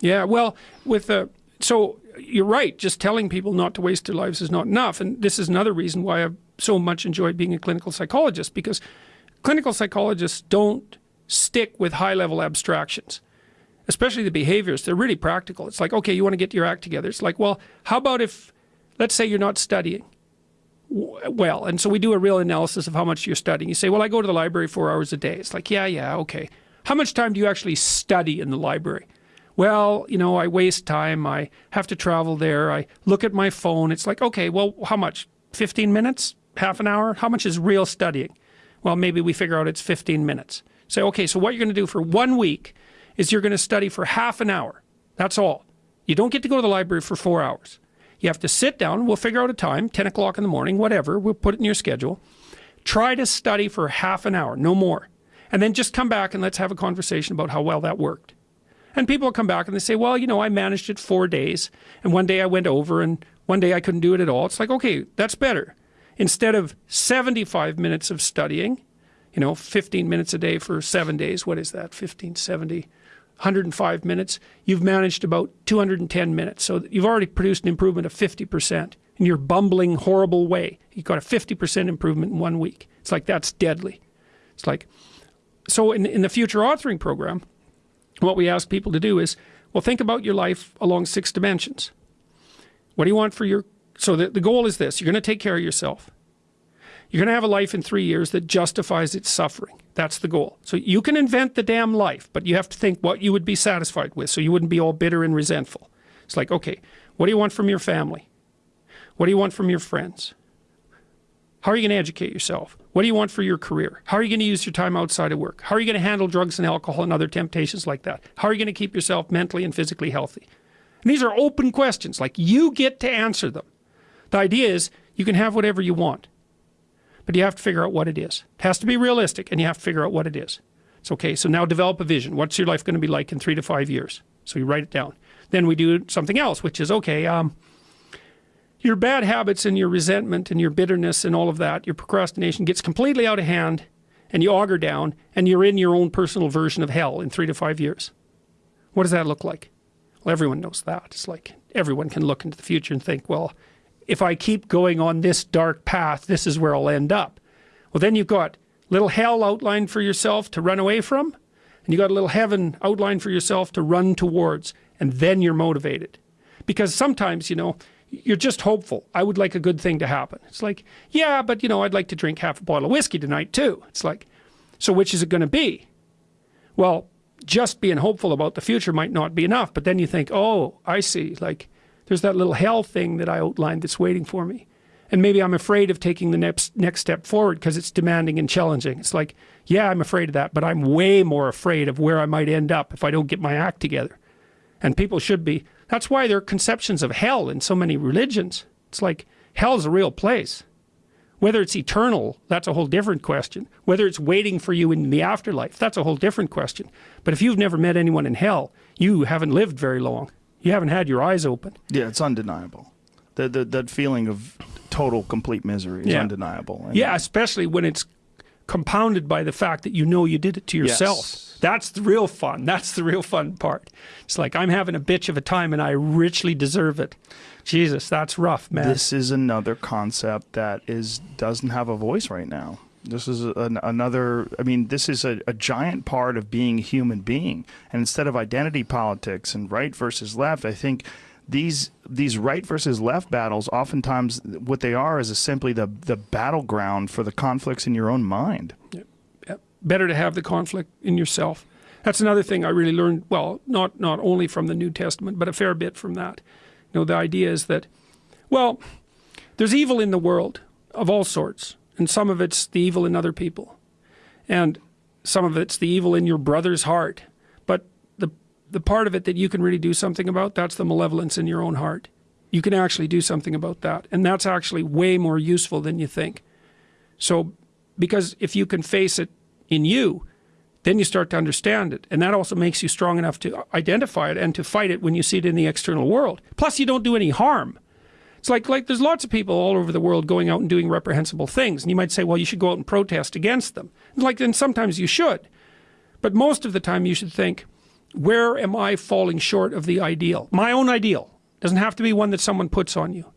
Yeah, well, with the so you're right. Just telling people not to waste their lives is not enough, and this is another reason why I've so much enjoyed being a clinical psychologist because clinical psychologists don't stick with high level abstractions, especially the behaviors. They're really practical. It's like, okay, you want to get your act together. It's like, well, how about if, let's say you're not studying well, and so we do a real analysis of how much you're studying. You say, well, I go to the library four hours a day. It's like, yeah, yeah, okay. How much time do you actually study in the library? Well, you know, I waste time. I have to travel there. I look at my phone. It's like, okay, well, how much? 15 minutes? Half an hour? How much is real studying? Well, maybe we figure out it's 15 minutes. Say, okay, so what you're going to do for one week is you're going to study for half an hour. That's all. You don't get to go to the library for four hours. You have to sit down. We'll figure out a time, 10 o'clock in the morning, whatever. We'll put it in your schedule. Try to study for half an hour, no more. And then just come back and let's have a conversation about how well that worked. And people come back and they say, well, you know, I managed it four days. And one day I went over and one day I couldn't do it at all. It's like, okay, that's better. Instead of 75 minutes of studying, you know, 15 minutes a day for seven days. What is that? 15, 70, 105 minutes. You've managed about 210 minutes. So you've already produced an improvement of 50% in your bumbling, horrible way. You got a 50% improvement in one week. It's like, that's deadly. It's like, so in, in the future authoring program, what we ask people to do is, well, think about your life along six dimensions. What do you want for your, so the, the goal is this, you're going to take care of yourself. You're going to have a life in three years that justifies its suffering. That's the goal. So you can invent the damn life, but you have to think what you would be satisfied with so you wouldn't be all bitter and resentful. It's like, okay, what do you want from your family? What do you want from your friends? How are you going to educate yourself? What do you want for your career? How are you going to use your time outside of work? How are you going to handle drugs and alcohol and other temptations like that? How are you going to keep yourself mentally and physically healthy? And these are open questions, like you get to answer them. The idea is you can have whatever you want but you have to figure out what it is. It has to be realistic and you have to figure out what it is. It's okay, so now develop a vision. What's your life going to be like in three to five years? So you write it down. Then we do something else, which is okay, um, your bad habits and your resentment and your bitterness and all of that, your procrastination gets completely out of hand and you auger down and you're in your own personal version of hell in three to five years. What does that look like? Well, everyone knows that. It's like everyone can look into the future and think, well, if I keep going on this dark path, this is where I'll end up. Well, then you've got little hell outlined for yourself to run away from, and you got a little heaven outlined for yourself to run towards, and then you're motivated. Because sometimes, you know, you're just hopeful. I would like a good thing to happen. It's like, yeah, but you know, I'd like to drink half a bottle of whiskey tonight too. It's like, so which is it going to be? Well, just being hopeful about the future might not be enough. But then you think, oh, I see. Like, there's that little hell thing that I outlined that's waiting for me. And maybe I'm afraid of taking the next next step forward because it's demanding and challenging. It's like, yeah, I'm afraid of that, but I'm way more afraid of where I might end up if I don't get my act together. And people should be. That's why there are conceptions of hell in so many religions. It's like hell's a real place. Whether it's eternal, that's a whole different question. Whether it's waiting for you in the afterlife, that's a whole different question. But if you've never met anyone in hell, you haven't lived very long you haven't had your eyes open. Yeah, it's undeniable. That that, that feeling of total complete misery is yeah. undeniable. And yeah, especially when it's compounded by the fact that you know you did it to yourself. Yes. That's the real fun. That's the real fun part. It's like I'm having a bitch of a time and I richly deserve it. Jesus, that's rough, man. This is another concept that is doesn't have a voice right now. This is an, another, I mean, this is a, a, giant part of being a human being. And instead of identity politics and right versus left, I think these these right versus left battles, oftentimes what they are is simply the, the battleground for the conflicts in your own mind. Yep. Better to have the conflict in yourself. That's another thing I really learned, well, not, not only from the New Testament, but a fair bit from that. You know, the idea is that, well, there's evil in the world of all sorts and some of it's the evil in other people and some of it's the evil in your brother's heart but the the part of it that you can really do something about that's the malevolence in your own heart you can actually do something about that and that's actually way more useful than you think so because if you can face it in you then you start to understand it and that also makes you strong enough to identify it and to fight it when you see it in the external world plus you don't do any harm it's like, like there's lots of people all over the world going out and doing reprehensible things. And you might say, well, you should go out and protest against them. like, then sometimes you should. But most of the time you should think, where am I falling short of the ideal? My own ideal. Doesn't have to be one that someone puts on you.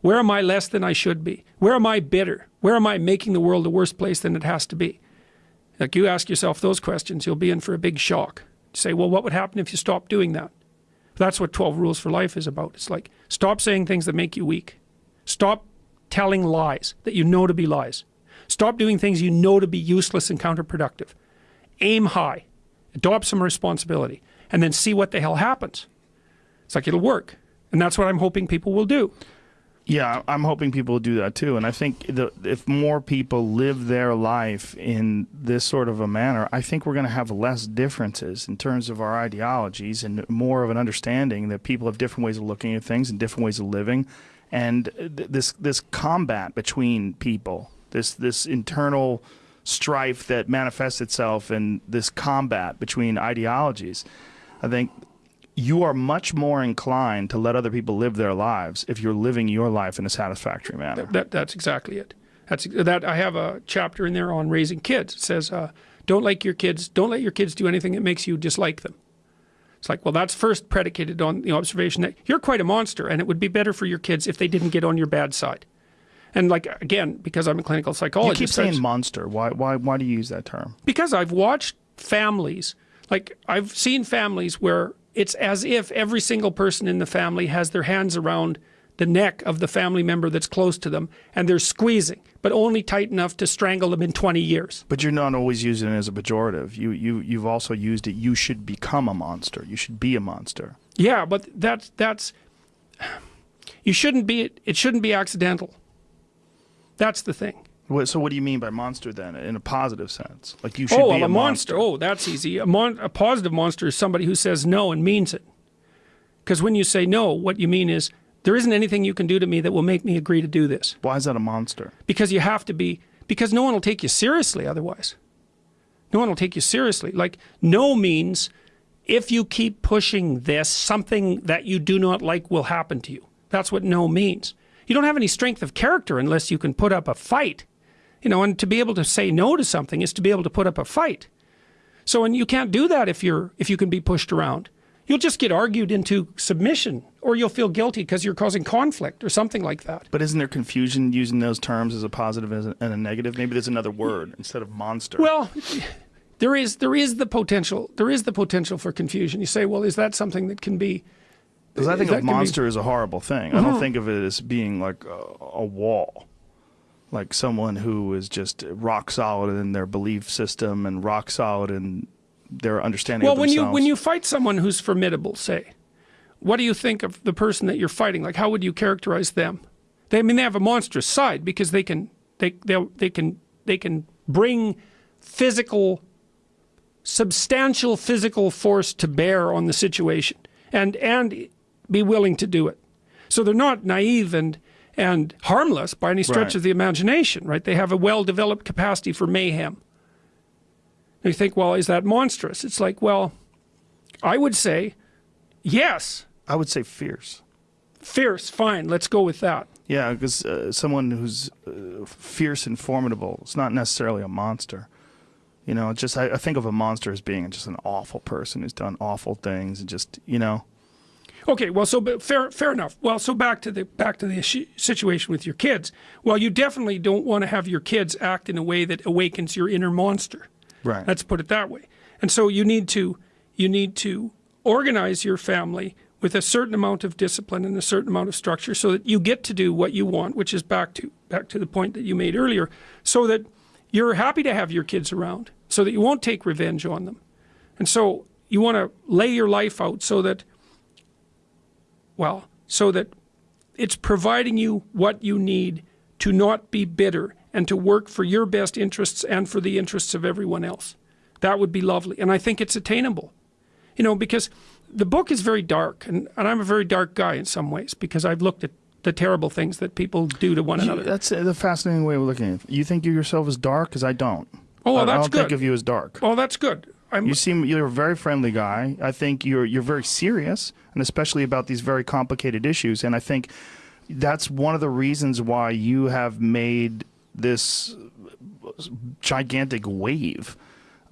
Where am I less than I should be? Where am I bitter? Where am I making the world a worse place than it has to be? Like you ask yourself those questions, you'll be in for a big shock. Say, well, what would happen if you stopped doing that? That's what 12 Rules for Life is about. It's like, stop saying things that make you weak. Stop telling lies that you know to be lies. Stop doing things you know to be useless and counterproductive. Aim high. Adopt some responsibility. And then see what the hell happens. It's like it'll work. And that's what I'm hoping people will do. Yeah, I'm hoping people do that too. And I think the, if more people live their life in this sort of a manner, I think we're going to have less differences in terms of our ideologies and more of an understanding that people have different ways of looking at things and different ways of living. And th this this combat between people, this this internal strife that manifests itself in this combat between ideologies, I think you are much more inclined to let other people live their lives if you're living your life in a satisfactory manner. That, that, that's exactly it. That's that. I have a chapter in there on raising kids. It says, uh, "Don't like your kids. Don't let your kids do anything that makes you dislike them." It's like, well, that's first predicated on the observation that you're quite a monster, and it would be better for your kids if they didn't get on your bad side. And like again, because I'm a clinical psychologist, you keep saying monster. Why? Why? Why do you use that term? Because I've watched families. Like I've seen families where it's as if every single person in the family has their hands around the neck of the family member that's close to them and they're squeezing but only tight enough to strangle them in 20 years. But you're not always using it as a pejorative. You you you've also used it. You should become a monster. You should be a monster. Yeah but that's that's you shouldn't be it shouldn't be accidental. That's the thing so what do you mean by monster then, in a positive sense? Like you should oh, be well, a, a monster. monster. Oh, that's easy. A, mon a positive monster is somebody who says no and means it. Because when you say no, what you mean is there isn't anything you can do to me that will make me agree to do this. Why is that a monster? Because you have to be. Because no one will take you seriously otherwise. No one will take you seriously. Like no means if you keep pushing this, something that you do not like will happen to you. That's what no means. You don't have any strength of character unless you can put up a fight. You know, and to be able to say no to something is to be able to put up a fight. So, and you can't do that if you're if you can be pushed around. You'll just get argued into submission, or you'll feel guilty because you're causing conflict or something like that. But isn't there confusion using those terms as a positive and a negative? Maybe there's another word instead of monster. Well, there is there is the potential there is the potential for confusion. You say, well, is that something that can be? Because I think a monster be... is a horrible thing. Mm -hmm. I don't uh-huh. think of it as being like a, a wall like someone who is just rock solid in their belief system and rock solid in their understanding well, when you when you fight someone who's formidable, say, what do you think of the person that you're fighting? Like, how would you characterize them? They, I mean, they have a monstrous side because they can they they they can they can bring physical, substantial physical force to bear on the situation, and and be willing to do it. So they're not naive and and harmless by any stretch right. of the imagination, right? They have a well-developed capacity for mayhem. And you think, well, is that monstrous? It's like, well, I would say, yes. I would say fierce. Fierce, fine. Let's go with that. Yeah, because uh, someone who's uh, fierce and formidable is not necessarily a monster. You know, just I, I think of a monster as being just an awful person who's done awful things and just, you know, Okay, well, so fair, fair enough. Well, so back to the back to the situation with your kids. Well, you definitely don't want to have your kids act in a way that awakens your inner monster. Right. Let's put it that way. And so you need to you need to organize your family with a certain amount of discipline and a certain amount of structure, so that you get to do what you want, which is back to back to the point that you made earlier, so that you're happy to have your kids around, so that you won't take revenge on them, and so you want to lay your life out so that well, so that it's providing you what you need to not be bitter and to work for your best interests and for the interests of everyone else. That would be lovely. And I think it's attainable. You know, because the book is very dark, and, and I'm a very dark guy in some ways because I've looked at the terrible things that people do to one you, another. That's the fascinating way of looking at it. You think of yourself as dark? Because I don't. Oh, well, I, that's I don't good. think of you as dark. Oh, that's good. I'm, you seem you're a very friendly guy. I think you're you're very serious, and especially about these very complicated issues. And I think that's one of the reasons why you have made this gigantic wave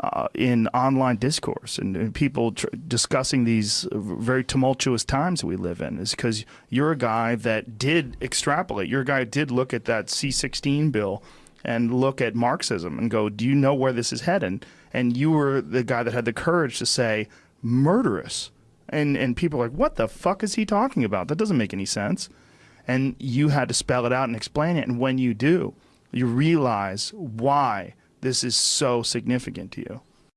uh, in online discourse and, and people discussing these very tumultuous times we live in is because you're a guy that did extrapolate. You're a guy that did look at that C16 bill and look at Marxism and go, do you know where this is heading? And you were the guy that had the courage to say, murderous. And, and people are like, what the fuck is he talking about? That doesn't make any sense. And you had to spell it out and explain it. And when you do, you realize why this is so significant to you.